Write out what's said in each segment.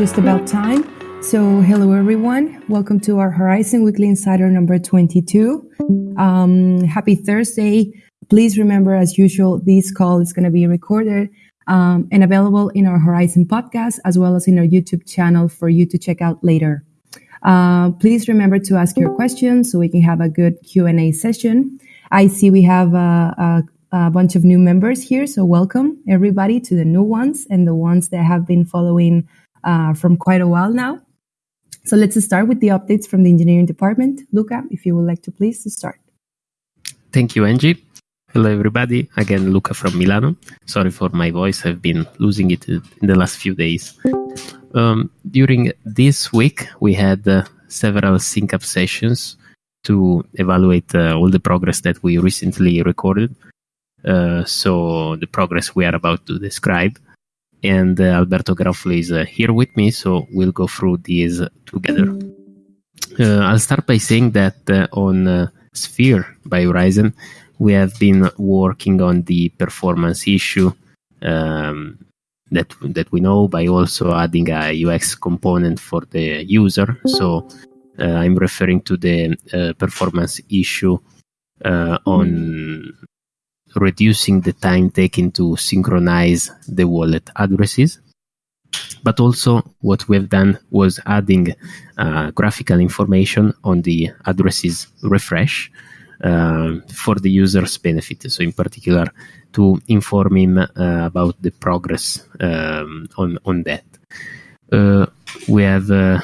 just about time. So, hello everyone. Welcome to our Horizen Weekly Insider number 22. Um, happy Thursday. Please remember, as usual, this call is going to be recorded um, and available in our Horizen podcast as well as in our YouTube channel for you to check out later. Uh, please remember to ask your questions so we can have a good Q&A session. I see we have a, a, a bunch of new members here, so welcome everybody to the new ones and the ones that have been following uh, from quite a while now. So let's start with the updates from the engineering department. Luca, if you would like to please start. Thank you, Angie. Hello, everybody. Again, Luca from Milano. Sorry for my voice. I've been losing it in the last few days. Um, during this week, we had uh, several sync up sessions to evaluate uh, all the progress that we recently recorded. Uh, so, the progress we are about to describe and uh, Alberto Garoffolo is uh, here with me, so we'll go through these together. Uh, I'll start by saying that on Sphere by Horizen, we have been working on the performance issue um, that that we know by also adding a UX component for the user. So uh, I'm referring to the uh, performance issue uh, on reducing the time taken to synchronize the wallet addresses. But also, what we've done was adding uh, graphical information on the addresses refresh uh, for the user's benefit. So, in particular, to inform him uh, about the progress um, on on that. Uh, we have uh,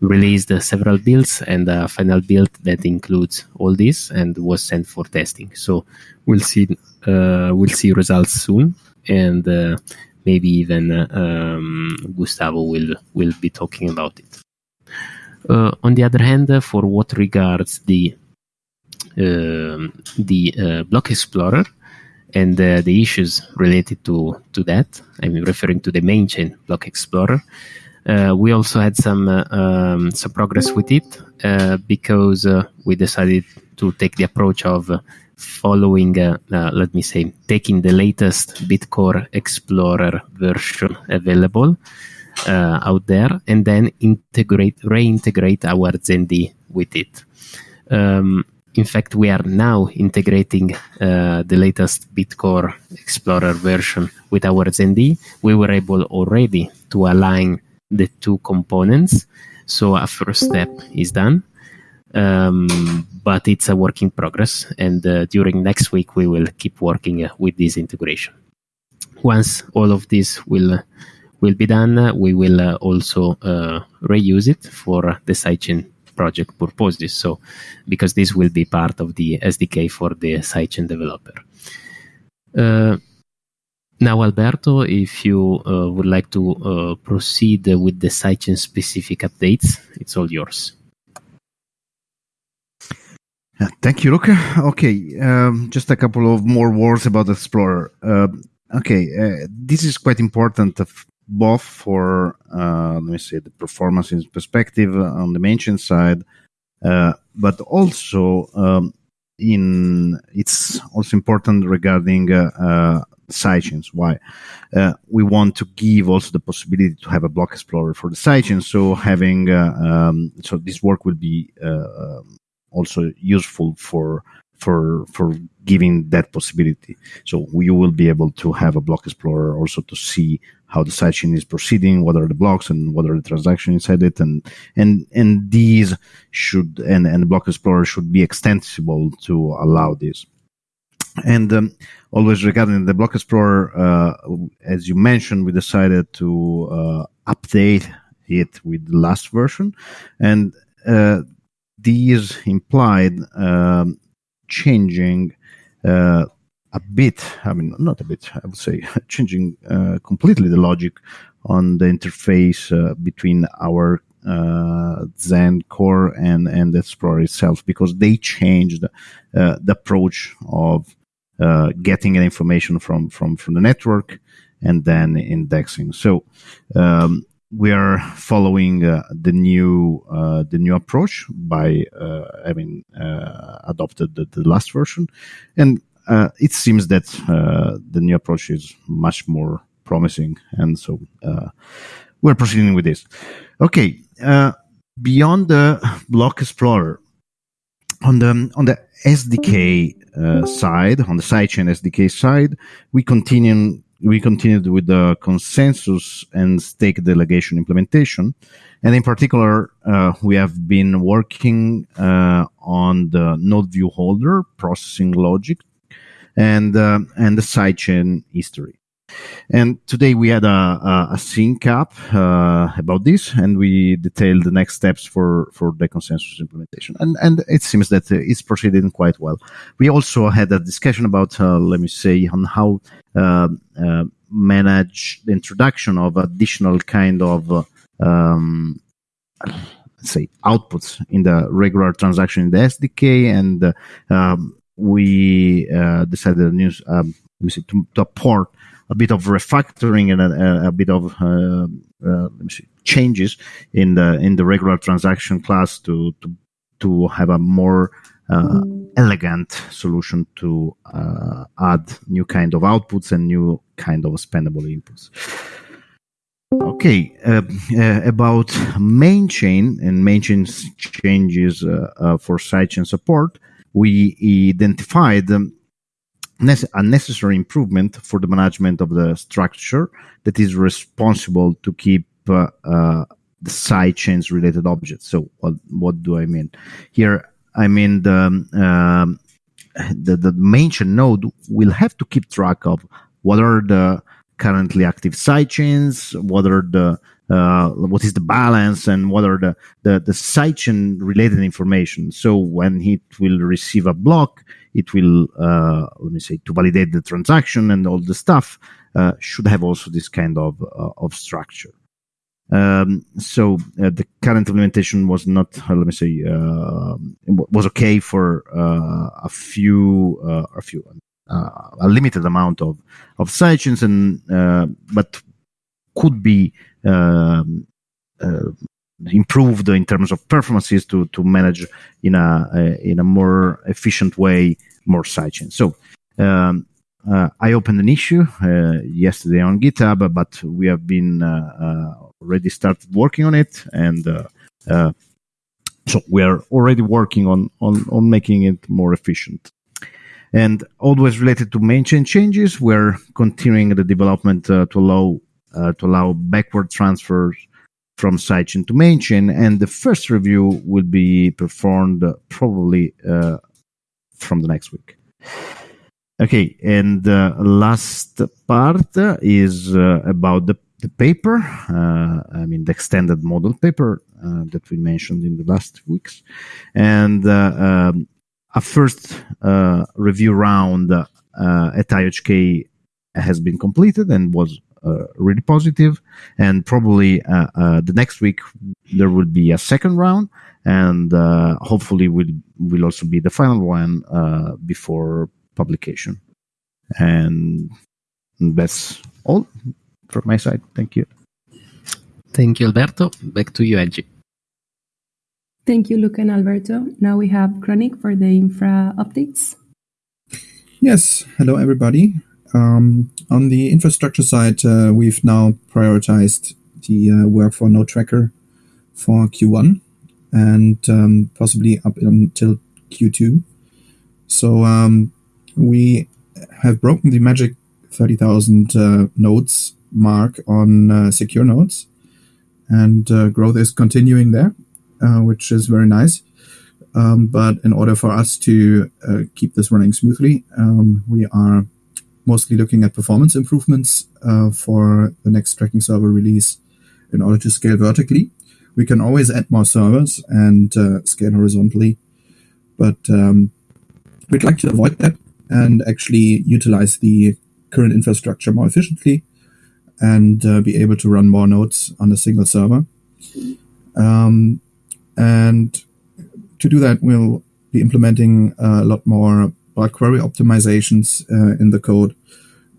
released several builds and a final build that includes all this and was sent for testing. So we'll see uh, we'll see results soon, and uh, maybe even um, Gustavo will will be talking about it. Uh, on the other hand, for what regards the um, the uh, block explorer and uh, the issues related to to that, I'm referring to the main chain block explorer. Uh, we also had some uh, um, some progress with it uh, because we decided to take the approach of following, let me say, taking the latest Bitcore Explorer version available out there, and then integrate reintegrate our ZenD with it. Um, in fact, we are now integrating uh, the latest Bitcore Explorer version with our ZenD. We were able already to align the two components. So a first step is done, um, but it's a work in progress. And uh, during next week, we will keep working uh, with this integration. Once all of this will will be done, uh, we will uh, also uh, reuse it for the sidechain project purposes. So, because this will be part of the SDK for the sidechain developer. Uh, now, Alberto, if you uh, would like to uh, proceed with the sidechain specific updates, it's all yours. Uh, thank you, Luca. Okay, um, just a couple of more words about Explorer. Uh, okay, uh, this is quite important, both for uh, let me say the performance perspective on the mainchain side, but also um, in it's also important regarding sidechains. Why? Uh, we want to give also the possibility to have a block explorer for the sidechain. So having uh, um, so this work will be uh, also useful for for for giving that possibility. So you will be able to have a block explorer also to see how the sidechain is proceeding, what are the blocks and what are the transactions inside it, and and and these should and and block explorer should be extensible to allow this. And um, always regarding the Block Explorer, uh, as you mentioned, we decided to uh, update it with the last version, and uh, these implied um, changing uh, a bit. I mean, not a bit. I would say changing uh, completely the logic on the interface uh, between our uh, Zen core and and Explorer itself because they changed uh, the approach of uh, getting information from from from the network and then indexing. So um, we are following uh, the new uh, the new approach by uh, having uh, adopted the, the, last version, and uh, it seems that the new approach is much more promising, and so we're proceeding with this. Okay, beyond the Block Explorer, on the on the SDK uh, side, on the sidechain SDK side, we continue we continued with the consensus and stake delegation implementation, and in particular, uh, we have been working uh, on the node view holder processing logic and uh, and the sidechain history. And today we had a, a, a sync up uh, about this, and we detailed the next steps for, for the consensus implementation. And, and it seems that it's proceeding quite well. We also had a discussion about, uh, let me say, on how uh, uh manage the introduction of additional kind of uh, um, let's say outputs in the regular transaction in the SDK, and um, we uh, decided um, let me to, to port a bit of refactoring and a, a bit of uh, uh, changes in the in the regular transaction class to to to have a more uh, elegant solution to uh, add new kind of outputs and new kind of spendable inputs. Okay, uh, uh, about main chain and main chain changes for sidechain support, we identified um, a necessary improvement for the management of the structure that is responsible to keep uh, uh, the side chains related objects. So what, what do I mean? Here, I mean the, um, the, the main chain node will have to keep track of what are the currently active side chains, what are the uh, what is the balance and what are the, the, the sidechain related information. So when it will receive a block, it will, uh, let me say, to validate the transaction and all the stuff, uh, should have also this kind of, uh, of structure. Um, so uh, the current implementation was not, uh, let me say, was okay for a few, a few, a limited amount of of sidechains, and but could be um, uh, improved in terms of performances to to manage in a, in a more efficient way more sidechains. So um, uh, I opened an issue uh, yesterday on GitHub, but we have been uh, uh already started working on it, and uh, uh, so we are already working on, on on making it more efficient. And always related to main chain changes, we're continuing the development to allow uh, to allow backward transfers from sidechain to main chain. And the first review will be performed uh, probably uh, from the next week. Okay, and the last part is uh, about the, the paper. Uh, I mean, the extended model paper uh, that we mentioned in the last weeks. And um, a first review round at IHK has been completed and was uh, really positive. And probably uh, uh, the next week there will be a second round, and hopefully will will also be the final one before publication. And that's all from my side. Thank you. Thank you, Alberto. Back to you, Angie. Thank you, Luca and Alberto. Now we have Chronic for the infra updates. Yes. Hello, everybody. Um, on the infrastructure side, uh, we've now prioritized the uh, work for Node Tracker for Q1 and um, possibly up until Q2. So um, we have broken the magic 30,000 uh, nodes mark on uh, secure nodes, and uh, growth is continuing there, uh, which is very nice. Um, but in order for us to keep this running smoothly, um, we are mostly looking at performance improvements uh, for the next tracking server release in order to scale vertically. We can always add more servers and uh, scale horizontally, but um, we'd like to avoid that and actually utilize the current infrastructure more efficiently and uh, be able to run more nodes on a single server. Um, and to do that, we'll be implementing a lot more bulk query optimizations uh, in the code.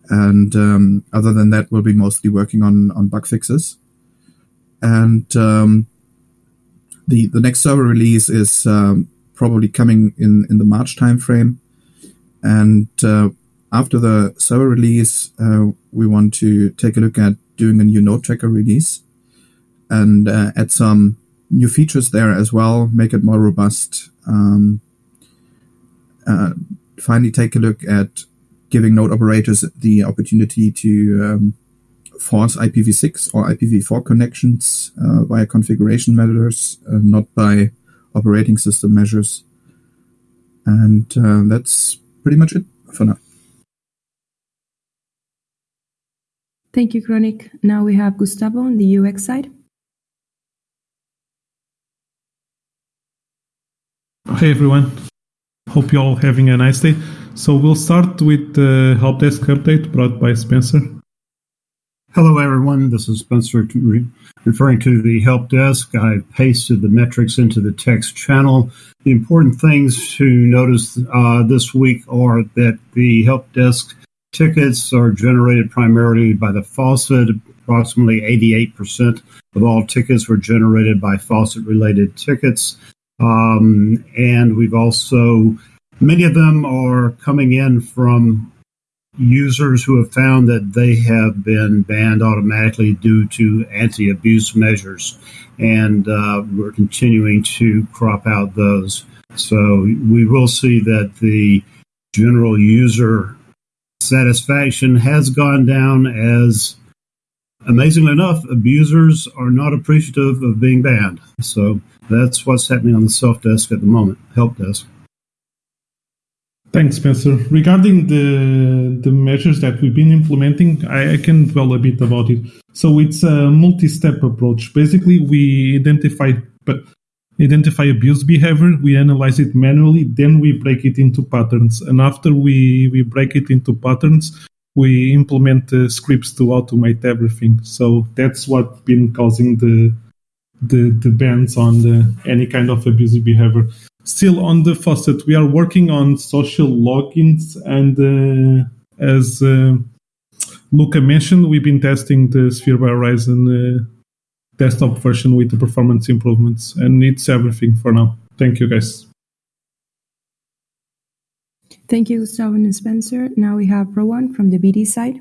And um, other than that, we'll be mostly working on, on bug fixes. And um, the, the next server release is um, probably coming in, in the March timeframe. And uh, after the server release, uh, we want to take a look at doing a new node tracker release. and uh, add some new features there as well, make it more robust. Um, uh, finally, take a look at giving node operators the opportunity to um, force IPv6 or IPv4 connections uh, via configuration measures, uh, not by operating system measures. And uh, that's pretty much it for now. Thank you, Chronic. Now we have Gustavo on the UX side. Hey everyone, hope you're all having a nice day. So we'll start with the help desk update brought by Spencer. Hello everyone, this is Spencer referring to the help desk. I pasted the metrics into the text channel. The important things to notice uh, this week are that the help desk tickets are generated primarily by the faucet. Approximately 88% of all tickets were generated by faucet related tickets. Um, and we've also, many of them are coming in from users who have found that they have been banned automatically due to anti abuse measures. And uh, we're continuing to crop out those. So we will see that the general user satisfaction has gone down as amazingly enough, abusers are not appreciative of being banned. So that's what's happening on the self desk at the moment, help desk. Thanks, Spencer. Regarding the the measures that we've been implementing, I, I can dwell a bit about it. So it's a multi-step approach. Basically, we identify identify abuse behavior, we analyze it manually, then we break it into patterns. And after we, we break it into patterns, we implement uh, scripts to automate everything. So that's what's been causing the the, the bans on the, any kind of abusive behavior. Still on the faucet, we are working on social logins, and uh, as uh, Luca mentioned, we've been testing the Sphere by Horizen uh, desktop version with the performance improvements, and it's everything for now. Thank you, guys. Thank you, Gustavo and Spencer. Now we have Rowan from the BD side.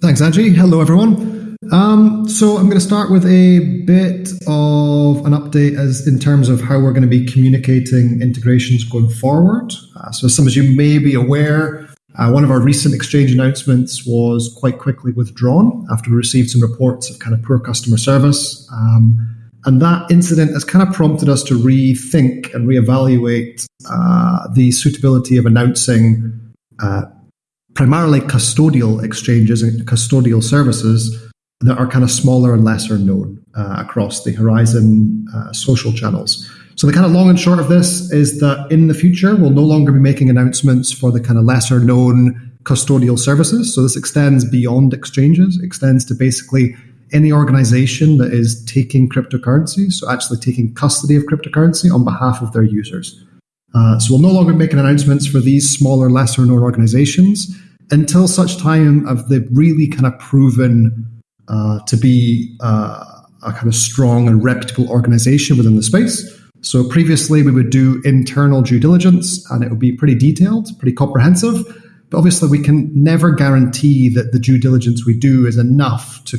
Thanks, Angie. Hello, everyone. Um, so I'm going to start with a bit of an update as in terms of how we're going to be communicating integrations going forward. Uh, so, as some of you may be aware, uh, one of our recent exchange announcements was quite quickly withdrawn after we received some reports of kind of poor customer service. Um, and that incident has kind of prompted us to rethink and reevaluate uh, the suitability of announcing uh, primarily custodial exchanges and custodial services that are kind of smaller and lesser known uh, across the Horizen uh, social channels. So the kind of long and short of this is that in the future, we'll no longer be making announcements for the kind of lesser known custodial services. So this extends beyond exchanges, extends to basically any organization that is taking cryptocurrency, so actually taking custody of cryptocurrency on behalf of their users. Uh, so we'll no longer be making announcements for these smaller, lesser known organizations until such time of they've really kind of proven uh, to be uh, a kind of strong and reputable organization within the space. So previously we would do internal due diligence and it would be pretty detailed, pretty comprehensive. But obviously we can never guarantee that the due diligence we do is enough to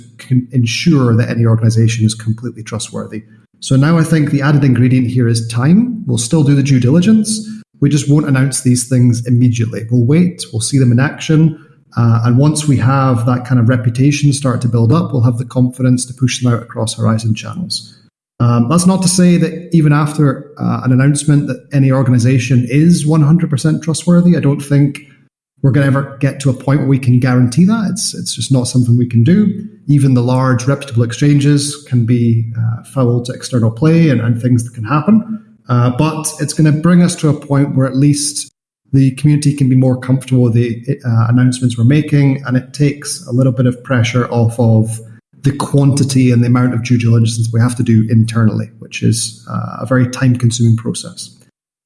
ensure that any organization is completely trustworthy. So now I think the added ingredient here is time. We'll still do the due diligence. We just won't announce these things immediately. We'll wait, we'll see them in action. Uh, and once we have that kind of reputation start to build up, we'll have the confidence to push them out across Horizen channels. Um, that's not to say that even after uh, an announcement that any organization is 100% trustworthy, I don't think we're going to ever get to a point where we can guarantee that. It's, it's just not something we can do. Even the large reputable exchanges can be uh, foul to external play and, and things that can happen. Uh, but it's going to bring us to a point where at least the community can be more comfortable with the uh, announcements we're making, and it takes a little bit of pressure off of the quantity and the amount of due diligence we have to do internally, which is uh, a very time consuming process.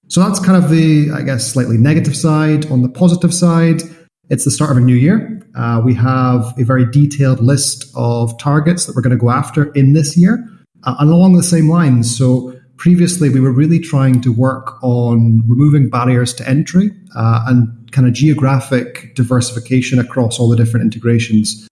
So that's kind of the, I guess, slightly negative side. On the positive side, it's the start of a new year. Uh, we have a very detailed list of targets that we're going to go after in this year. Uh, and along the same lines, so previously we were really trying to work on removing barriers to entry uh, and kind of geographic diversification across all the different integrations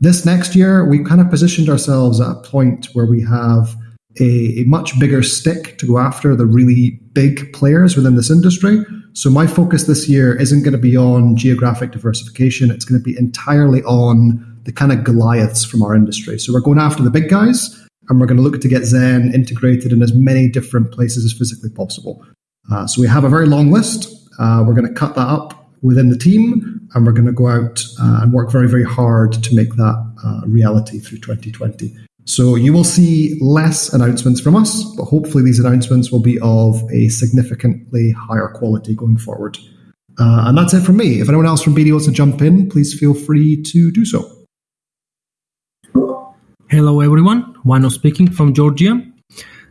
This next year, we kind of positioned ourselves at a point where we have a, a, much bigger stick to go after the really big players within this industry. So my focus this year isn't going to be on geographic diversification. It's going to be entirely on the kind of Goliaths from our industry. So we're going after the big guys and we're going to look to get Zen integrated in as many different places as physically possible. Uh, so we have a very long list. Uh, we're going to cut that up within the team and we're going to go out uh, and work very, very hard to make that uh, reality through 2020. So you will see less announcements from us, but hopefully these announcements will be of a significantly higher quality going forward. Uh, and that's it from me. If anyone else from BD wants to jump in, please feel free to do so. Hello, everyone. Wano speaking from Georgia.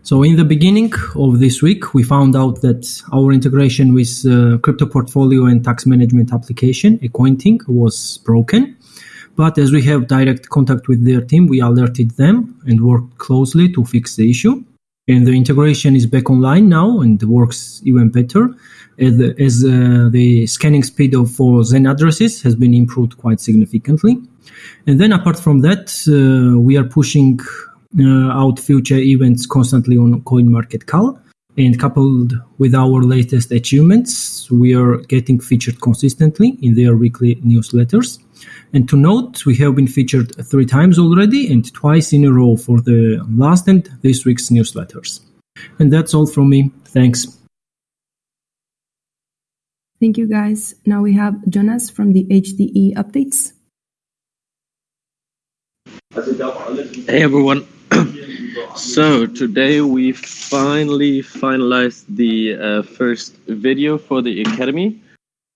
So, in the beginning of this week, we found out that our integration with uh, crypto portfolio and tax management application, Accointing, was broken. But as we have direct contact with their team, we alerted them and worked closely to fix the issue. And the integration is back online now and works even better as, as uh, the scanning speed of for Zen addresses has been improved quite significantly. And then apart from that, uh, we are pushing uh, out future events constantly on CoinMarketCal. And coupled with our latest achievements, we are getting featured consistently in their weekly newsletters. And to note, we have been featured three times already and twice in a row for the last and this week's newsletters. And that's all from me. Thanks. Thank you, guys. Now we have Jonas from the HDE updates. Hey, everyone. so today we finally finalized the uh, first video for the Academy.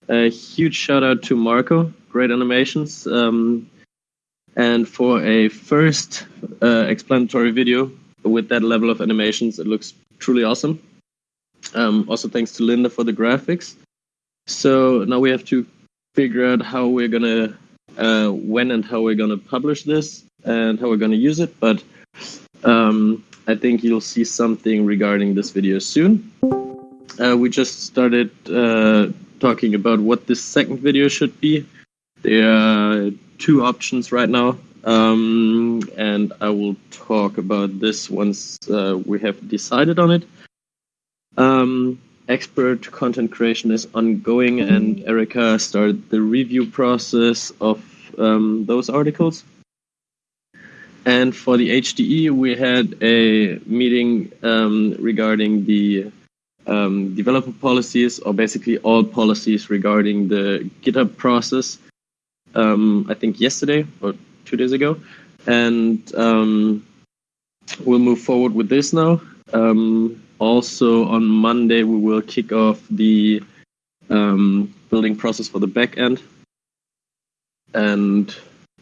A huge shout out to Marco great animations. Um, and for a first uh, explanatory video with that level of animations, it looks truly awesome. Um, also, thanks to Linda for the graphics. So now we have to figure out how we're gonna, uh, when and how we're gonna publish this and how we're gonna use it. But um, I think you'll see something regarding this video soon. Uh, we just started uh, talking about what this second video should be. There are two options right now, um, and I will talk about this once uh, we have decided on it. Um, expert content creation is ongoing, and Erica started the review process of um, those articles. And for the HDE, we had a meeting um, regarding the um, developer policies, or basically all policies regarding the GitHub process um, I think yesterday or two days ago, and um, we'll move forward with this now. Um, also on Monday we will kick off the um, building process for the back end, and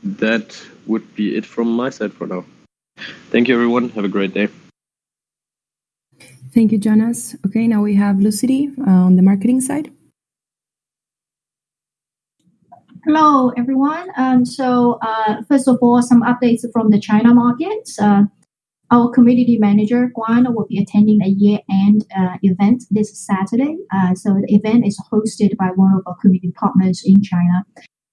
that would be it from my side for now. Thank you, everyone. Have a great day. Thank you, Jonas. Okay, now we have Lucy uh, on the marketing side. Hello, everyone. Um, so, uh, first of all, some updates from the China market. Uh, our community manager, Guan, will be attending a year-end uh, event this Saturday. Uh, so, the event is hosted by one of our community partners in China.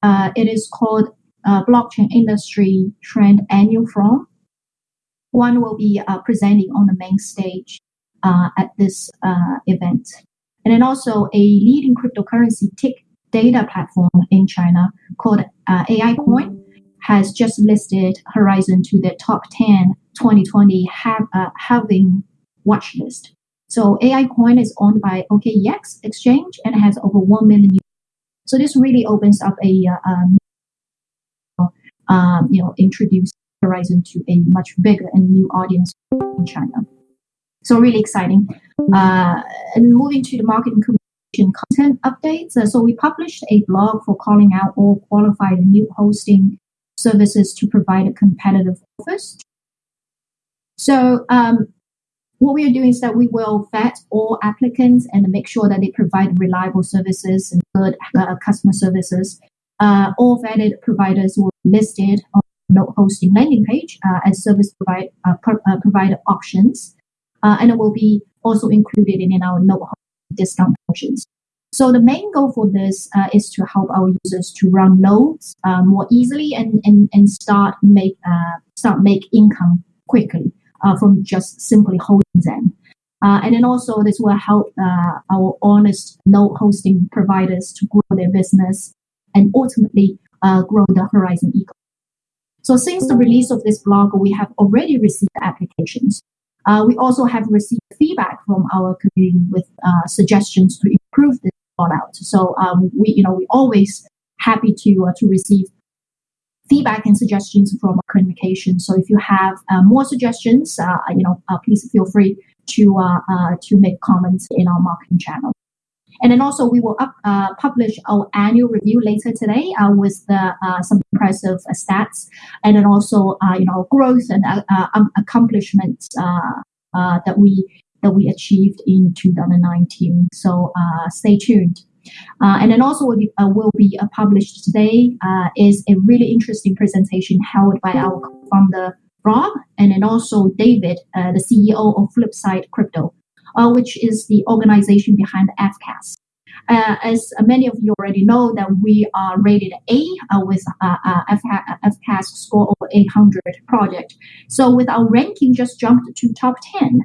Uh, it is called uh, Blockchain Industry Trend Annual Forum. One will be presenting on the main stage at this event. And then also a leading cryptocurrency tick data platform in China called uh, AI Coin has just listed Horizen to the top 10 2020 have, uh, halving watch list. So AI Coin is owned by OKEX exchange and has over 1 million users. So this really opens up a, uh, um, you know, introduce Horizen to a much bigger and new audience in China. So really exciting. Uh, and moving to the marketing communication content updates. Uh, so we published a blog for calling out all qualified new hosting services to provide a competitive offers. So um, what we are doing is that we will vet all applicants and make sure that they provide reliable services and good uh, customer services. Uh, all vetted providers will listed on node hosting landing page uh, as service provide, uh, pro- uh, provider options, and it will be also included in our node discount options. So the main goal for this uh, is to help our users to run nodes uh, more easily and, and, and start make uh, start make income quickly from just simply holding them. And then also this will help our honest node hosting providers to grow their business and ultimately grow the Horizen ecosystem. So since the release of this blog, we have already received applications. Uh, we also have received feedback from our community with uh, suggestions to improve this rollout. So um, we, you know, we always happy to uh, to receive feedback and suggestions from our communication. So if you have uh, more suggestions, uh, you know, uh, please feel free to to make comments in our marketing channel. And then also we will up, uh, publish our annual review later today uh, with the, uh, some impressive stats and then also you know growth and um, accomplishments that we that we achieved in 2019. So stay tuned. Uh, and then also will be, uh, will be uh, published today is a really interesting presentation held by our founder Rob and then also David, the CEO of Flipside Crypto uh, which is the organization behind FCAS. Uh, as many of you already know, that we are rated A uh, with uh, uh FCAS score over 800 project. So with our ranking just jumped to top 10.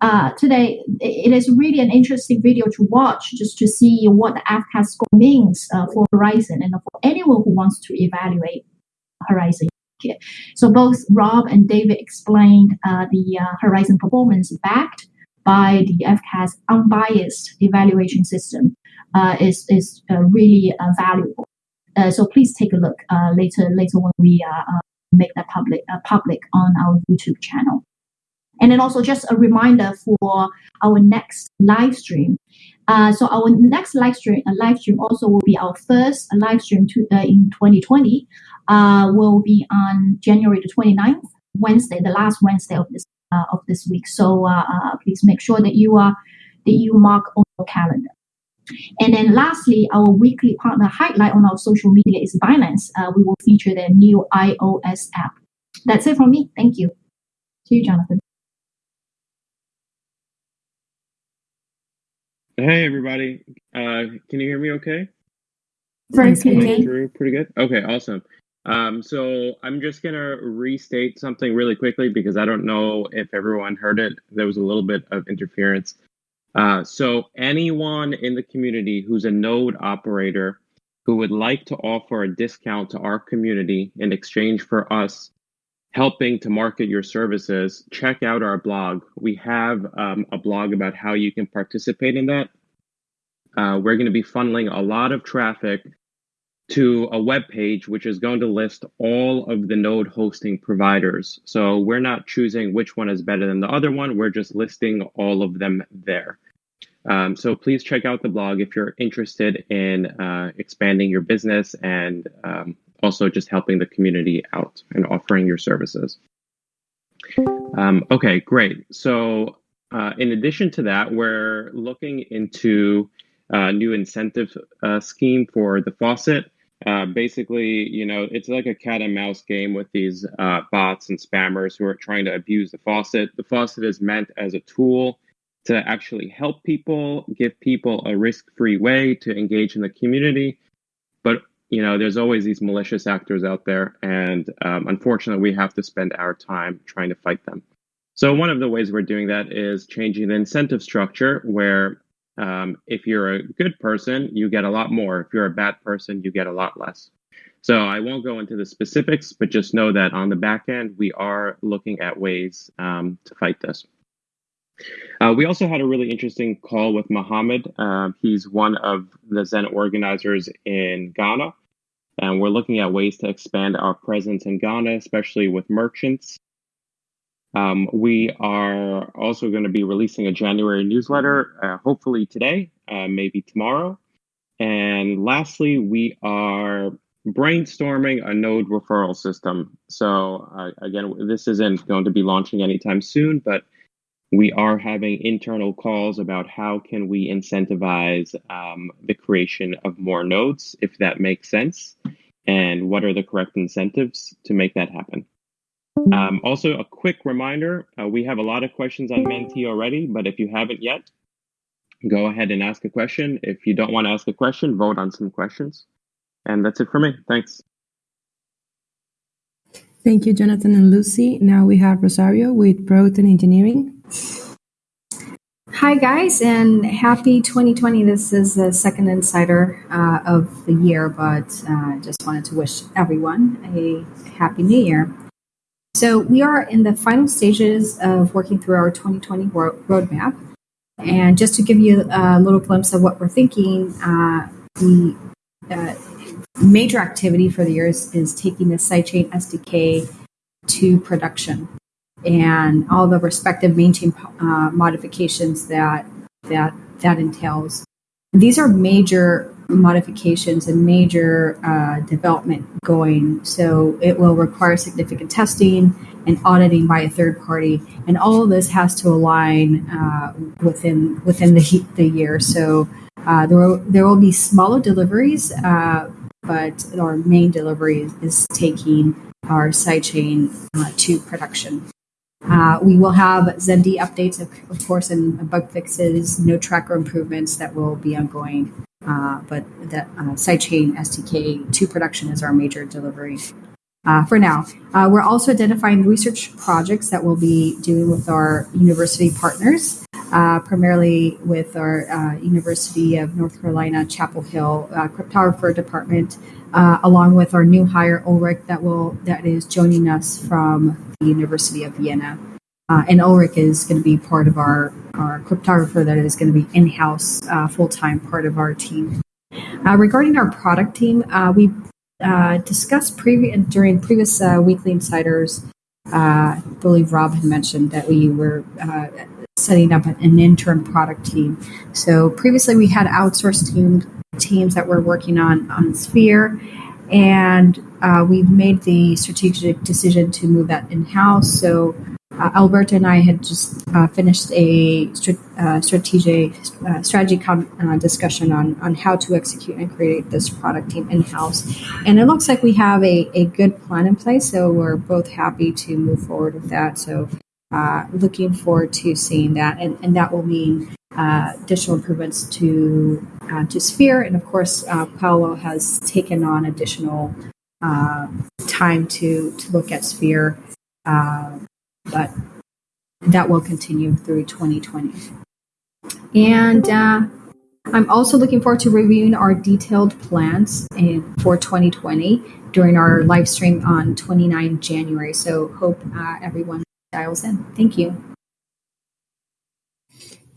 Uh, today, it is really an interesting video to watch just to see what the FCAS score means uh, for Horizen and for anyone who wants to evaluate Horizen. So both Rob and David explained the Horizen performance backed by the FCAS unbiased evaluation system uh, is, is uh, really uh, valuable. Uh, so please take a look uh, later later when we uh, make that public public on our YouTube channel. And then also just a reminder for our next live stream. so our next live stream, live stream also will be our first live stream to, in 2020. will be on January the 29th, Wednesday, the last Wednesday of this of this week. So uh, uh, please make sure that you are that you mark on your calendar. And then lastly, our weekly partner highlight on our social media is Binance. Uh, we will feature their new iOS app. That's it from me. Thank you. To you, Jonathan. Hey, everybody. Uh, can you hear me okay? Very clear. Pretty good. Okay, awesome. Um, so I'm just gonna restate something really quickly because I don't know if everyone heard it. There was a little bit of interference. Uh, so anyone in the community who's a node operator who would like to offer a discount to our community in exchange for us helping to market your services, check out our blog. We have um, a blog about how you can participate in that. Uh, we're going to be funneling a lot of traffic to a web page which is going to list all of the node hosting providers. So we're not choosing which one is better than the other one. We're just listing all of them there. Um, so please check out the blog if you're interested in uh, expanding your business and um, also just helping the community out and offering your services. Um, okay, great. So uh, in addition to that, we're looking into a new incentive uh, scheme for the faucet. Uh, basically, you know, it's like a cat and mouse game with these uh, bots and spammers who are trying to abuse the faucet. The faucet is meant as a tool to actually help people, give people a risk-free way to engage in the community. But you know, there's always these malicious actors out there, and um, unfortunately, we have to spend our time trying to fight them. So one of the ways we're doing that is changing the incentive structure, where um, if you're a good person, you get a lot more. If you're a bad person, you get a lot less. So I won't go into the specifics, but just know that on the back end, we are looking at ways um, to fight this. Uh, we also had a really interesting call with Mohammed. Uh, he's one of the Zen organizers in Ghana. And we're looking at ways to expand our presence in Ghana, especially with merchants. Um, we are also going to be releasing a January newsletter, uh, hopefully today, uh, maybe tomorrow. And lastly, we are brainstorming a node referral system. So, uh, again, this isn't going to be launching anytime soon, but we are having internal calls about how can we incentivize um, the creation of more nodes, if that makes sense, and what are the correct incentives to make that happen. Um, also, a quick reminder, uh, we have a lot of questions on Menti already, but if you haven't yet, go ahead and ask a question. If you don't want to ask a question, vote on some questions. And that's it for me. Thanks. Thank you, Jonathan and Lucy. Now we have Rosario with Proton Engineering. Hi, guys, and happy 2020. This is the second insider uh, of the year, but uh, just wanted to wish everyone a happy new year. So, we are in the final stages of working through our 2020 ro- roadmap. And just to give you a little glimpse of what we're thinking, uh, the uh, major activity for the year is, is taking the sidechain SDK to production and all the respective main chain uh, modifications that that that entails. These are major modifications and major uh, development going, so it will require significant testing and auditing by a third party, and all of this has to align uh, within within the the year. So uh, there will, there will be smaller deliveries, uh, but our main delivery is taking our sidechain uh, to production. Uh, we will have ZenD updates, of, of, course, and bug fixes, no tracker improvements that will be ongoing. Uh, but the uh, sidechain SDK to production is our major delivery uh, for now. Uh, we're also identifying research projects that we'll be doing with our university partners, uh, primarily with our uh, University of North Carolina Chapel Hill cryptographer department, along with our new hire Ulrich that will that is joining us from the University of Vienna. And Ulrich is going to be part of our, our cryptographer that is going to be in-house full-time part of our team. regarding our product team, we uh, discussed during previous uh, weekly insiders. Uh, I believe Rob had mentioned that we were uh, setting up an intern product team. So previously we had outsourced team, teams that were working on on Sphere, and uh, we made the strategic decision to move that in house. So uh, Alberta and I had just uh, finished a uh, strategic uh, strategy uh, discussion on, on how to execute and create this product team in house, and it looks like we have a, a good plan in place. So we're both happy to move forward with that. So uh, looking forward to seeing that, and, and that will mean additional improvements to to Sphere, and of course, Paolo has taken on additional time to to look at Sphere. Uh, but that will continue through 2020. And uh, I'm also looking forward to reviewing our detailed plans in, for 2020 during our live stream on 29 January. So hope uh, everyone dials in. Thank you.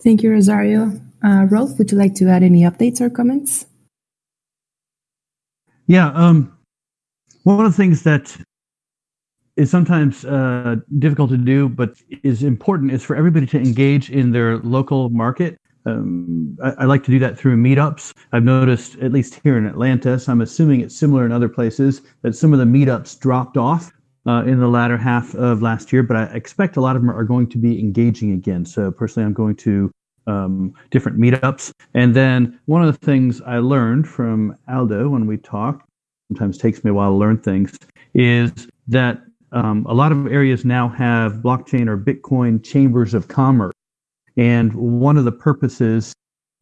Thank you, Rosario. Uh, Rolf, would you like to add any updates or comments? Yeah, um, one of the things that is sometimes uh, difficult to do, but is important is for everybody to engage in their local market. Um, I, I, like to do that through meetups. I've noticed, at least here in Atlanta, so I'm assuming it's similar in other places, that some of the meetups dropped off uh, in the latter half of last year, but I expect a lot of them are going to be engaging again. So personally, I'm going to um, different meetups. And then one of the things I learned from Aldo when we talked, sometimes takes me a while to learn things, is that um, a lot of areas now have blockchain or Bitcoin chambers of commerce, and one of the purposes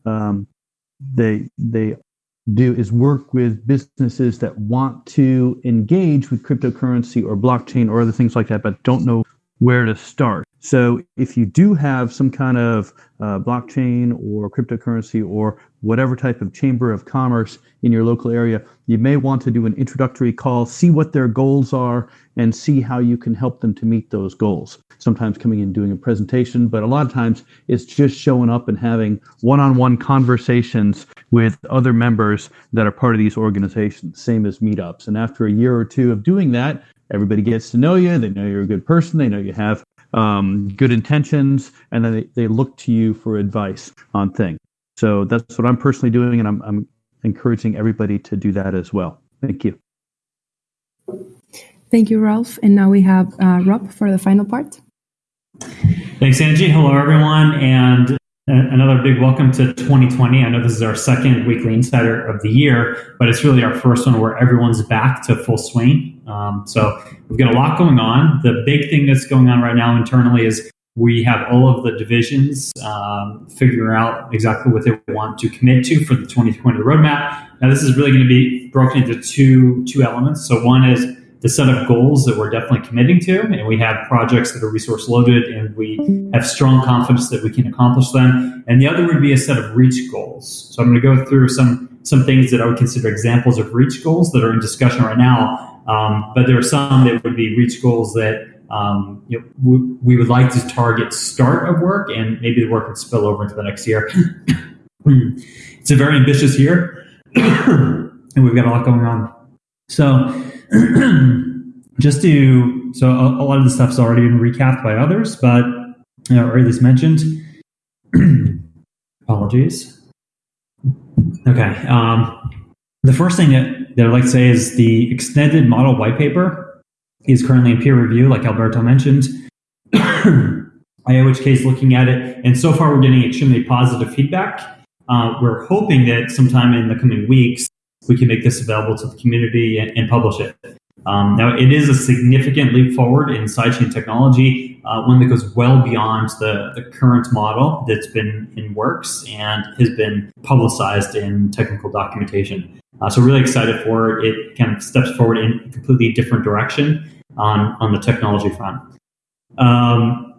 um, they they do is work with businesses that want to engage with cryptocurrency or blockchain or other things like that, but don't know where to start. So if you do have some kind of uh, blockchain or cryptocurrency or whatever type of chamber of commerce in your local area, you may want to do an introductory call, see what their goals are, and see how you can help them to meet those goals. Sometimes coming in doing a presentation, but a lot of times it's just showing up and having one on one conversations with other members that are part of these organizations, same as meetups. And after a year or two of doing that, everybody gets to know you. They know you're a good person. They know you have um, good intentions, and then they, they look to you for advice on things. So that's what I'm personally doing, and I'm, I'm encouraging everybody to do that as well. Thank you. Thank you, Rolf. And now we have uh, Rob for the final part. Thanks, Angie. Hello, everyone. And another big welcome to 2020. I know this is our second weekly insider of the year, but it's really our first one where everyone's back to full swing. Um, so we've got a lot going on. The big thing that's going on right now internally is we have all of the divisions um, figure out exactly what they want to commit to for the 2020 roadmap. Now, this is really going to be broken into two two elements. So one is the set of goals that we're definitely committing to, and we have projects that are resource loaded, and we have strong confidence that we can accomplish them. And the other would be a set of reach goals. So I'm going to go through some some things that I would consider examples of reach goals that are in discussion right now. Um, but there are some that would be reach goals that um, you know, we, we, would like to target start of work, and maybe the work would spill over into the next year. it's a very ambitious year, and we've got a lot going on. So, just to so a, a, lot of the stuff's already been recapped by others, but you know, or at least mentioned. Apologies. Okay. Um, the first thing that, that I'd like to say is the extended model white paper is currently in peer review, like Alberto mentioned. IOHK is looking at it, and so far we're getting extremely positive feedback. Uh, we're hoping that sometime in the coming weeks we can make this available to the community and, and publish it. Um, now, it is a significant leap forward in sidechain technology, uh, one that goes well beyond the, the current model that's been in works and has been publicized in technical documentation. Uh, so, really excited for it. It kind of steps forward in a completely different direction on, on the technology front. Um,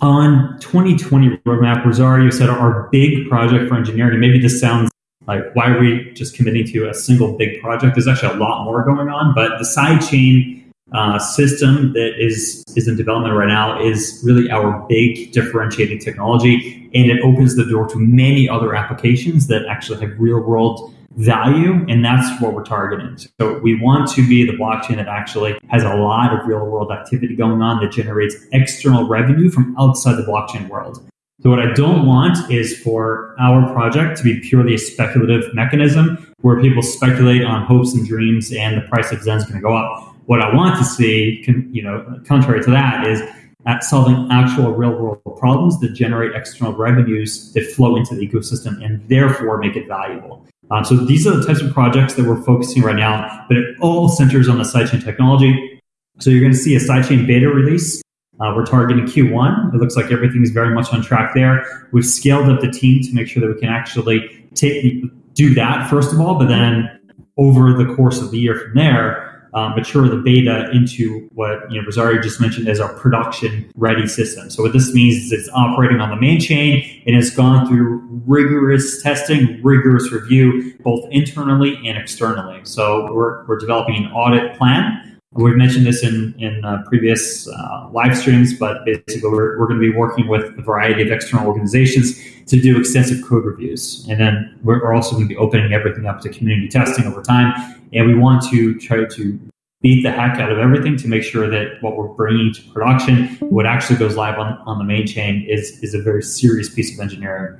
on 2020 roadmap, Rosario said our big project for engineering, maybe this sounds like why are we just committing to a single big project? There's actually a lot more going on, but the sidechain uh, system that is is in development right now is really our big differentiating technology, and it opens the door to many other applications that actually have real world value, and that's what we're targeting. So we want to be the blockchain that actually has a lot of real world activity going on that generates external revenue from outside the blockchain world. So what I don't want is for our project to be purely a speculative mechanism where people speculate on hopes and dreams and the price of Zen is going to go up. What I want to see, you know, contrary to that, is at solving actual real world problems that generate external revenues that flow into the ecosystem and therefore make it valuable. Um, so these are the types of projects that we're focusing right now, but it all centers on the sidechain technology. So you're going to see a sidechain beta release. Uh, we're targeting Q1. It looks like everything is very much on track there. We've scaled up the team to make sure that we can actually take do that first of all, but then over the course of the year from there, um, mature the beta into what you know Rosario just mentioned as our production ready system. So what this means is it's operating on the main chain and it's gone through rigorous testing, rigorous review, both internally and externally. So we're, we're developing an audit plan. We've mentioned this in, in uh, previous uh, live streams, but basically we're, we're going to be working with a variety of external organizations to do extensive code reviews. And then we're, also going to be opening everything up to community testing over time and we want to try to beat the heck out of everything to make sure that what we're bringing to production, what actually goes live on, on the main chain, is, is a very serious piece of engineering.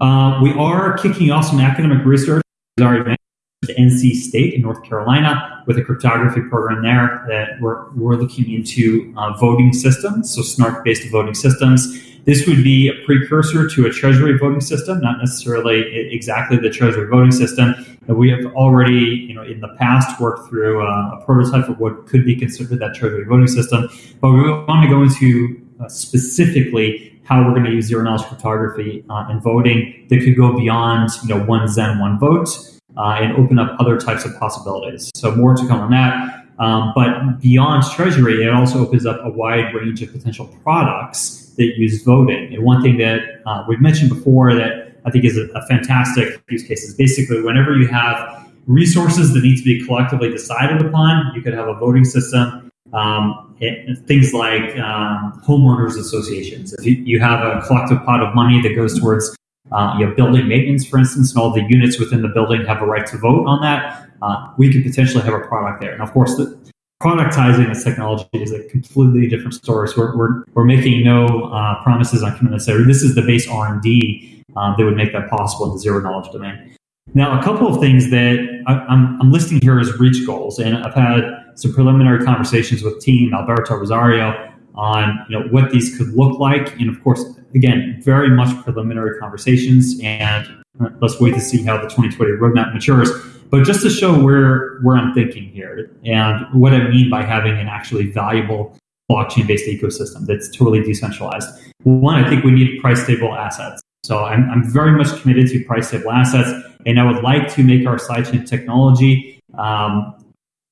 Uh, we are kicking off some academic research. Already to NC State in North Carolina with a cryptography program there that we're, we're looking into uh, voting systems, so SNARK-based voting systems. This would be a precursor to a treasury voting system, not necessarily exactly the treasury voting system. We have already, you know, in the past worked through uh, a prototype of what could be considered that treasury voting system, but we want to go into uh, specifically how we're going to use zero knowledge cryptography uh, in voting that could go beyond, you know, one Zen, one vote uh, and open up other types of possibilities. So more to come on that. Um, but beyond Treasury, it also opens up a wide range of potential products that use voting. And one thing that uh, we've mentioned before that I think is a, a fantastic use case is basically whenever you have resources that need to be collectively decided upon, you could have a voting system. Um, it, things like um, homeowners associations. If you, you have a collective pot of money that goes towards uh, you have building maintenance, for instance, and all the units within the building have a right to vote on that. Uh, we could potentially have a product there. And of course, the, productizing this technology is a completely different story. So we're, we're, we're making no uh, promises on coming to this is the base R&D um, that would make that possible in the zero knowledge domain. Now, a couple of things that I, I'm, I'm listing here as reach goals, and I've had some preliminary conversations with team Alberto Rosario on you know what these could look like, and of course, again, very much preliminary conversations, and let's wait to see how the 2020 roadmap matures. But just to show where where I'm thinking here and what I mean by having an actually valuable blockchain-based ecosystem that's totally decentralized. One, I think we need price-stable assets. So I'm, I'm very much committed to price-stable assets, and I would like to make our sidechain technology um,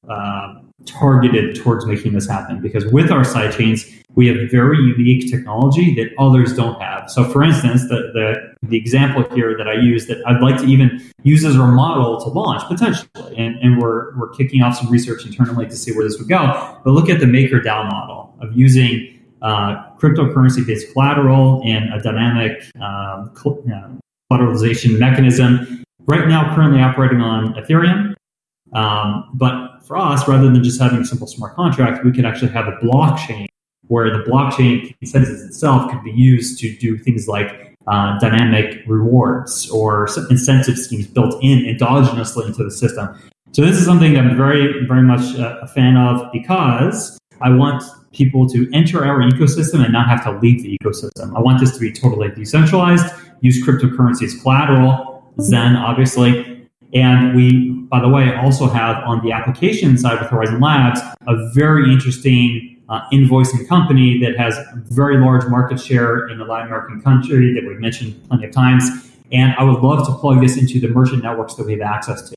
uh, targeted towards making this happen. Because with our sidechains, we have very unique technology that others don't have. So, for instance, the, the, the example here that I use that I'd like to even use as our model to launch potentially, and, and we're, we're kicking off some research internally to see where this would go. But look at the MakerDAO model of using uh, cryptocurrency based collateral and a dynamic um, uh, collateralization mechanism. Right now, currently operating on Ethereum. Um, but for us, rather than just having a simple smart contract, we could actually have a blockchain where the blockchain consensus itself could be used to do things like uh, dynamic rewards or incentive schemes built in endogenously into the system. So this is something that I'm very, very much uh, a fan of because I want people to enter our ecosystem and not have to leave the ecosystem. I want this to be totally decentralized, use cryptocurrency as collateral, Zen, obviously. And we, by the way, also have on the application side with Horizen Labs, a very interesting uh, invoicing company that has a very large market share in the Latin American country that we've mentioned plenty of times. And I would love to plug this into the merchant networks that we have access to.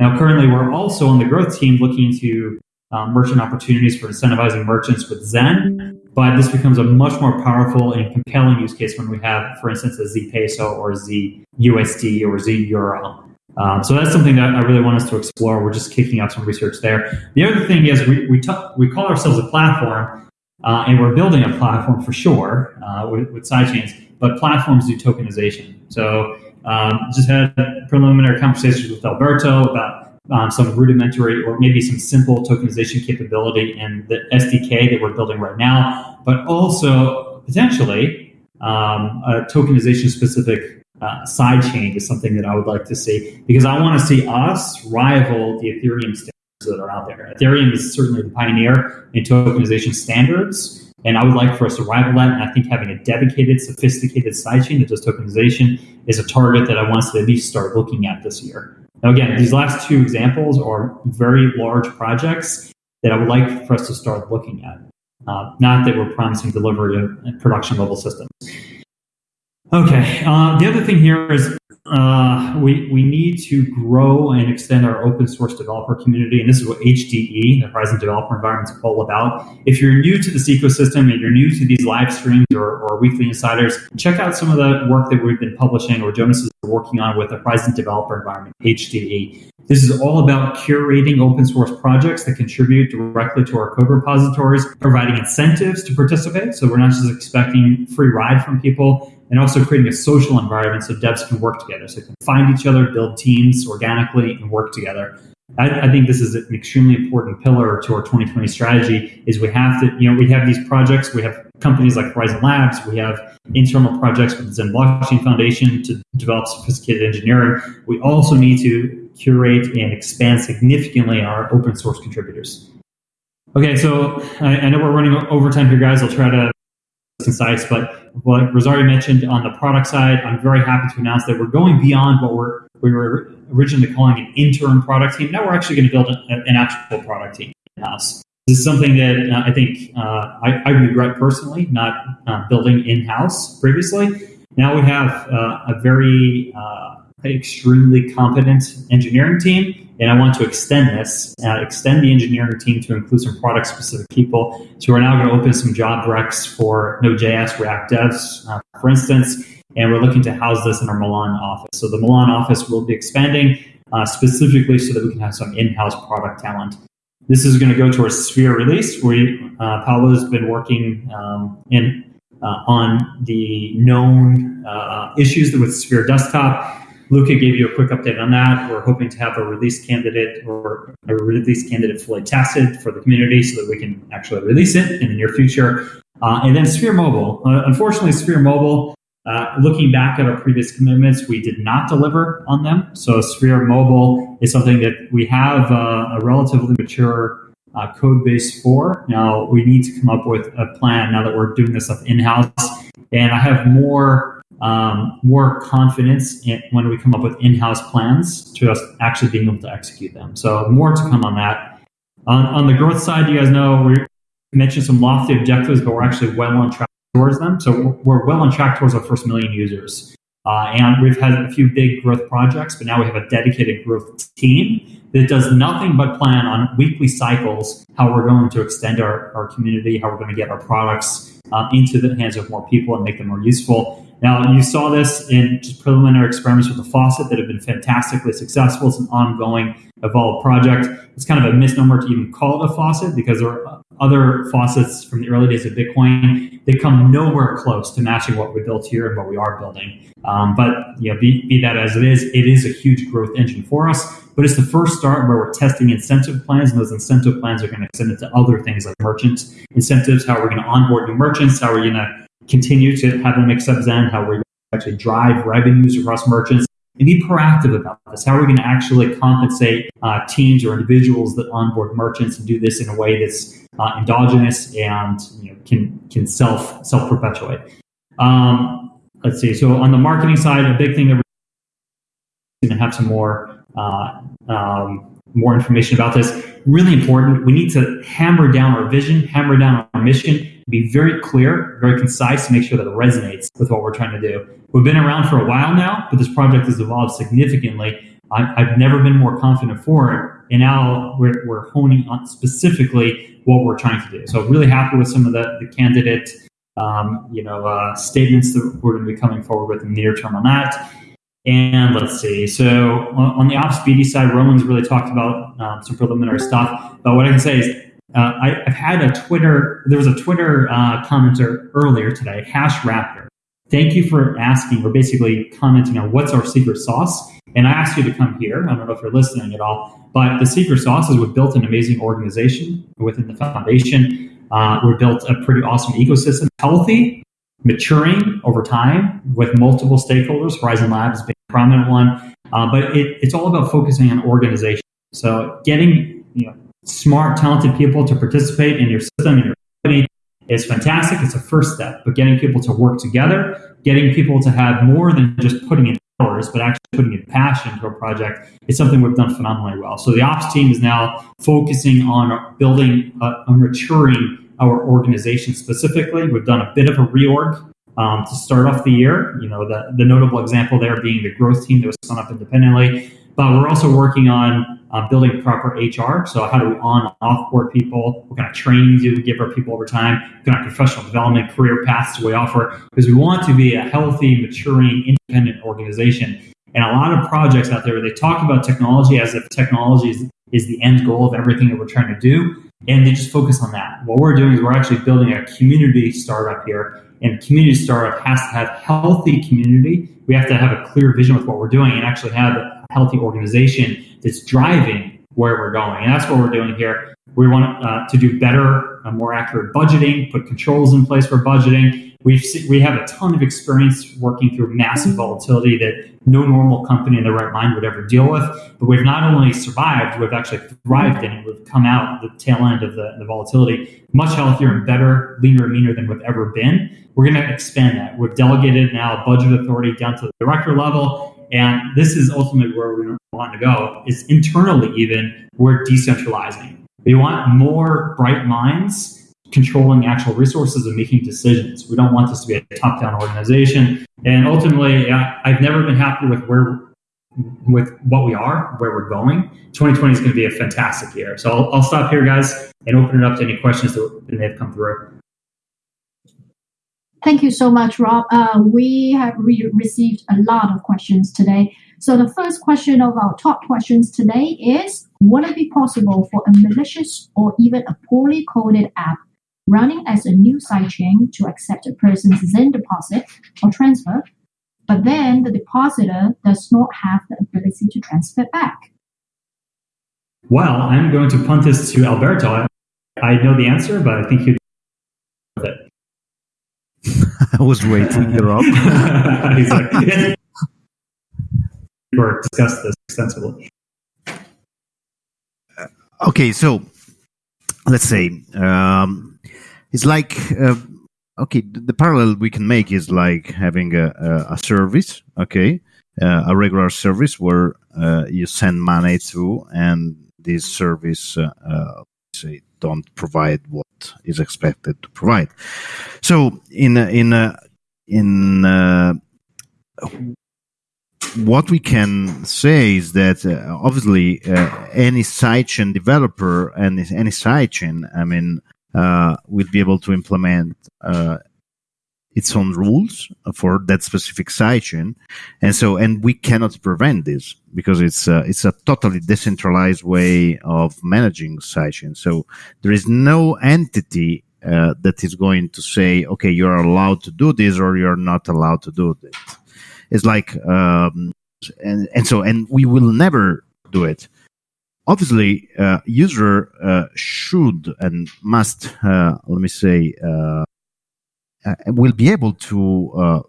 Now, currently, we're also on the growth team looking into um, merchant opportunities for incentivizing merchants with Zen, but this becomes a much more powerful and compelling use case when we have, for instance, a Z peso or Z USD or Z euro. Um, so that's something that I really want us to explore. We're just kicking off some research there. The other thing is we we, t- we call ourselves a platform, uh, and we're building a platform for sure uh, with, with sidechains. But platforms do tokenization. So um, just had preliminary conversations with Alberto about um, some rudimentary or maybe some simple tokenization capability in the SDK that we're building right now, but also potentially um, a tokenization specific uh, side chain is something that I would like to see because I want to see us rival the Ethereum standards that are out there. Ethereum is certainly the pioneer in tokenization standards, and I would like for us to rival that. And I think having a dedicated, sophisticated sidechain that does tokenization is a target that I want us to at least start looking at this year. Now, again, these last two examples are very large projects that I would like for us to start looking at. Uh, not that we're promising delivery of production level systems. Okay, uh, the other thing here is uh, we, we need to grow and extend our open source developer community. And this is what HDE, the Horizen Developer Environment, is all about. If you're new to this ecosystem and you're new to these live streams or, or weekly insiders, check out some of the work that we've been publishing or Jonas is working on with the Horizen Developer Environment, HDE. This is all about curating open source projects that contribute directly to our code repositories, providing incentives to participate. So we're not just expecting free ride from people, and also creating a social environment so devs can work together, so they can find each other, build teams organically, and work together. I, I, think this is an extremely important pillar to our 2020 strategy. Is we have to, you know, we have these projects, we have companies like Horizen Labs, we have internal projects with the Zen Blockchain Foundation to develop sophisticated engineering. We also need to curate and expand significantly our open source contributors. Okay, so I, I know we're running overtime here, guys. I'll try to concise, but like Rosario mentioned on the product side, I'm very happy to announce that we're going beyond what we're we were originally calling an interim product team. Now we're actually going to build a, an actual product team in house. This is something that uh, I think uh, I, I, regret personally not uh, building in house previously. Now we have uh, a very uh, extremely competent engineering team and I want to extend this, uh, extend the engineering team to include some product specific people. So we're now going to open some job recs for Node.js React devs, uh, for instance, and we're looking to house this in our Milan office. So the Milan office will be expanding uh, specifically so that we can have some in-house product talent. This is going to go to our Sphere release. We uh, Paolo's been working um, in uh, on the known uh, issues with Sphere Desktop Luca gave you a quick update on that. We're hoping to have a release candidate or a release candidate fully tested for the community so that we can actually release it in the near future. Uh, and then Sphere Mobile. Uh, unfortunately, Sphere Mobile, uh, looking back at our previous commitments, we did not deliver on them. So Sphere Mobile is something that we have uh, a relatively mature uh, code base for. Now we need to come up with a plan now that we're doing this stuff in-house. And I have more um, more confidence in, when we come up with in-house plans to us actually being able to execute them. So more to come on that. On, on the growth side, you guys know we're mentioned some lofty objectives, but we're actually well on track towards them. So we're, well on track towards our first million users. Uh, and we've had a few big growth projects, but now we have a dedicated growth team that does nothing but plan on weekly cycles how we're going to extend our, our community, how we're going to get our products um, into the hands of more people and make them more useful. Now, you saw this in just preliminary experiments with the faucet that have been fantastically successful. It's an ongoing, evolved project. It's kind of a misnomer to even call it a faucet because there are other faucets from the early days of Bitcoin. They come nowhere close to matching what we built here and what we are building. Um, but you know, be, be that as it is, it is a huge growth engine for us. But it's the first start where we're testing incentive plans, and those incentive plans are going to extend into other things like merchant incentives, how we're going to onboard new merchants, how we're going to continue to have them accept Zen, how we're going to actually drive revenues across merchants, and be proactive about this. How are we going to actually compensate uh, teams or individuals that onboard merchants and do this in a way that's uh, endogenous and you know, can can self self perpetuate. Um, let's see. So on the marketing side, a big thing that we're going to have some more uh, um, more information about this. Really important. We need to hammer down our vision, hammer down our mission, be very clear, very concise to make sure that it resonates with what we're trying to do. We've been around for a while now, but this project has evolved significantly. I've never been more confident for it. And now we're, we're honing on specifically what we're trying to do. So really happy with some of the, the candidate um, you know, uh, statements that we're going to be coming forward with in the near term on that. And let's see. So on, on the ops BD side, Roman's really talked about um, some preliminary stuff. But what I can say is uh, I, have had a Twitter, there was a Twitter uh, commenter earlier today, Hash Raptor. Thank you for asking, or basically commenting on what's our secret sauce. And I asked you to come here. I don't know if you're listening at all, but the secret sauce is we've built an amazing organization within the foundation. Uh, we've built a pretty awesome ecosystem, healthy, maturing over time with multiple stakeholders, Horizen Labs being a prominent one. Uh, but it, it's all about focusing on organization. So getting you know, smart, talented people to participate in your system, in your company, is fantastic. It's a first step. But getting people to work together, getting people to have more than just putting in hours, but actually putting in passion to a project is something we've done phenomenally well. So the ops team is now focusing on building, uh, on maturing our organization specifically. We've done a bit of a reorg um, to start off the year. You know, the, the notable example there being the growth team that was spun up independently. But we're also working on uh, building proper HR. So how do we on off board people? What kind of training do we give our people over time? What kind of professional development, career paths do we offer? Because we want to be a healthy, maturing, independent organization. And a lot of projects out there, they talk about technology as if technology is, is the end goal of everything that we're trying to do. And they just focus on that. What we're doing is we're actually building a community startup here. And community startup has to have healthy community. We have to have a clear vision with what we're doing and actually have healthy organization that's driving where we're going. And that's what we're doing here. We want uh, to do better, uh, more accurate budgeting, put controls in place for budgeting. We've we have a ton of experience working through massive volatility that no normal company in their right mind would ever deal with. But we've not only survived, we've actually thrived in it. We've come out the tail end of the, the volatility much healthier and better, leaner and meaner than we've ever been. We're going to expand that. We've delegated now budget authority down to the director level and this is ultimately where we want to go is internally even we're decentralizing. We want more bright minds controlling actual resources and making decisions. We don't want this to be a top-down organization. And ultimately, I've never been happy with where with what we are, where we're going. 2020 is going to be a fantastic year. So I'll, I'll stop here, guys, and open it up to any questions that may have come through. Thank you so much, Rob. Uh, we have re- received a lot of questions today. So the first question of our top questions today is, would it be possible for a malicious or even a poorly coded app running as a new sidechain to accept a person's Zen deposit or transfer, but then the depositor does not have the ability to transfer back? Well, I'm going to punt this to Alberto. I know the answer, but I think he'd I was waiting, Rob. He's like, yes. we discussed this extensively. Okay, so let's say um, it's like uh, okay. The parallel we can make is like having a, a, a service, okay, uh, a regular service where uh, you send money to, and this service uh, uh, say don't provide what is expected to provide. So in in in uh, what we can say is that uh, obviously uh, any sidechain developer and any sidechain, I mean, uh, will be able to implement uh, its own rules for that specific sidechain, and so and we cannot prevent this because it's uh, it's a totally decentralized way of managing sidechain. So there is no entity uh, that is going to say, okay, you're allowed to do this or you're not allowed to do this. It's like, um, and and so and we will never do it. Obviously, uh, user uh, should and must, uh, let me say, uh, will be able to uh,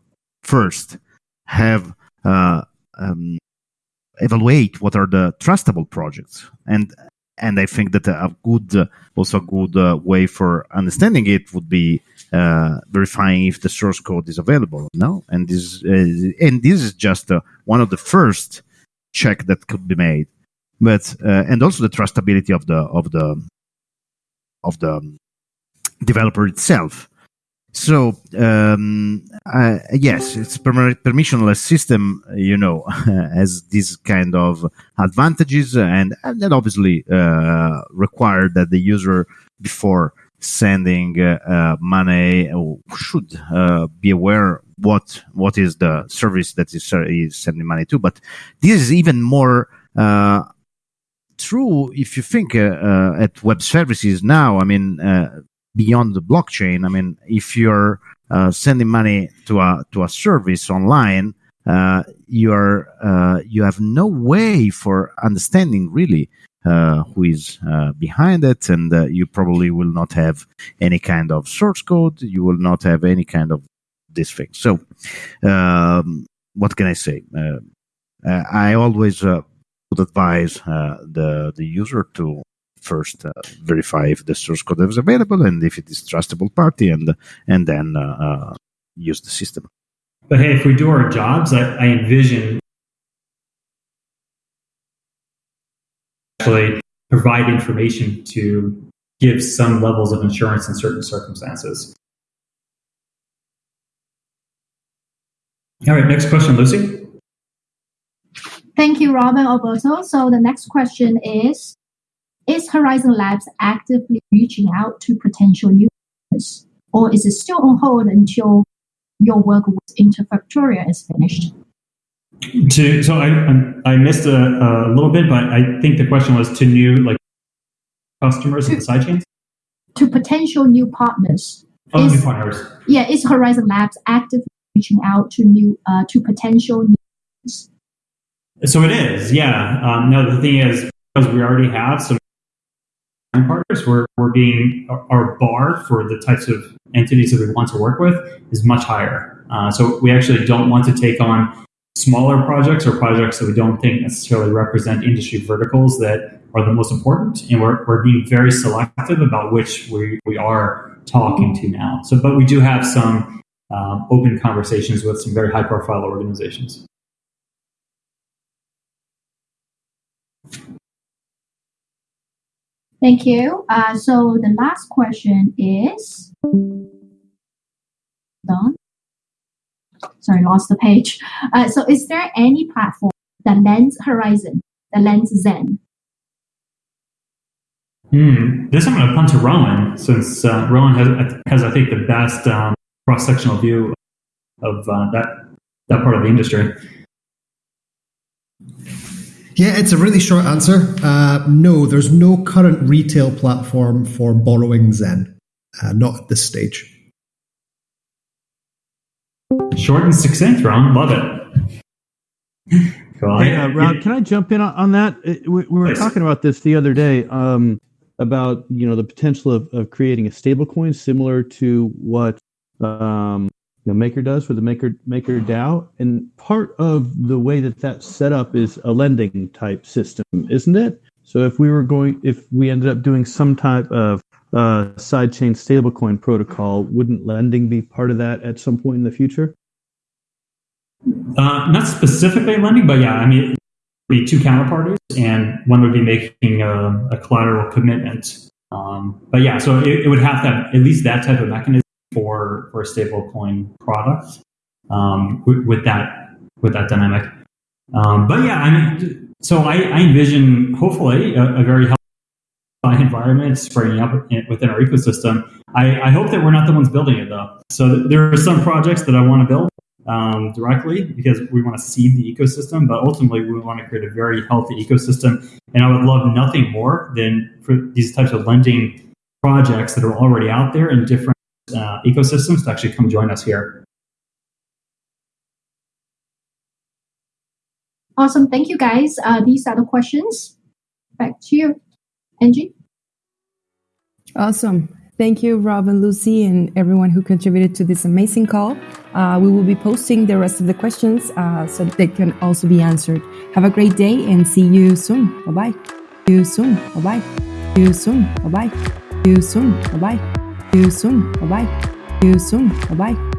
first have um, evaluate what are the trustable projects and and I think that a good, uh, also a good uh, way for understanding it would be uh, verifying if the source code is available. No, and this and this is just one of the first check that could be made, but and also the trustability of the of the of the developer itself. So um, uh, yes, it's per- permissionless system. You know, has these kind of advantages, and and then obviously uh, require that the user before sending uh, uh money should uh, be aware what what is the service that is, is sending money to. But this is even more uh, true if you think at web services now. I mean beyond the blockchain. I mean, if you're uh, sending money to a to a service online, uh, you are uh, you have no way for understanding really uh, who is uh, behind it, and uh, you probably will not have any kind of source code. You will not have any kind of this thing. So, um, what can I say? I always would advise the the user to first uh, verify if the source code is available and if it is trustable party, and and then uh, uh, use the system. But hey, if we do our jobs, I, I envision actually provide information to give some levels of insurance in certain circumstances. All right, next question, Lucy. Thank you, Robin Alberto. So the next question is is Horizen Labs actively reaching out to potential new partners, or is it still on hold until your work with Interfactoria is finished? To, so I, I missed a, a little bit, but I think the question was to new like customers to, the sidechains? To potential new partners. Oh, is, new partners. Yeah, is Horizen Labs actively reaching out to new uh, to potential new partners? So it is, yeah. Um, no, the thing is, because we already have some partners, we're, we're being, our bar for the types of entities that we want to work with is much higher. Uh, so we actually don't want to take on smaller projects or projects that we don't think necessarily represent industry verticals that are the most important. And we're, we're being very selective about which we, we are talking to now. So, but we do have some um, open conversations with some very high profile organizations. Thank you. Uh, so the last question is done. Sorry, lost the page. Uh, so is there any platform that lends Horizen, that lends Zen? Hmm. This I'm going to punt to Rowan, since uh, Rowan has, has, I think, the best um, cross-sectional view of uh, that that part of the industry. Yeah, it's a really short answer. Uh, no, there's no current retail platform for borrowing Zen, uh, not at this stage. Short and succinct, Ron. Love it. Hey, uh, Ron, can I jump in on, that? We, we were talking about this the other day um, about you know the potential of, of creating a stablecoin similar to what um, you know, Maker does for the Maker Maker DAO, and part of the way that that's set up is a lending type system, isn't it? So if we were going, if we ended up doing some type of uh, sidechain stablecoin protocol, wouldn't lending be part of that at some point in the future? Uh, not specifically lending, but yeah, I mean, be two counterparties, and one would be making a, a collateral commitment Um, but yeah, so it, it, would have to have at least that type of mechanism for for a stable coin product um, with, with, that with that dynamic. Um, but yeah, I mean, so I, I envision hopefully a, a very healthy environment springing up within our ecosystem. I, I, hope that we're not the ones building it though. So there are some projects that I want to build um, directly because we want to seed the ecosystem, but ultimately we want to create a very healthy ecosystem. And I would love nothing more than for these types of lending projects that are already out there in different ecosystems to actually come join us here. Awesome. Thank you, guys. Uh, these are the questions. Back to you, Angie. Awesome. Thank you, Rob and Lucy, and everyone who contributed to this amazing call. Uh, we will be posting the rest of the questions uh, so they can also be answered. Have a great day and see you soon. Bye bye. See you soon. Bye bye. See you soon. Bye bye. See you soon. Bye bye. See you soon. Bye bye. See you soon. Bye bye.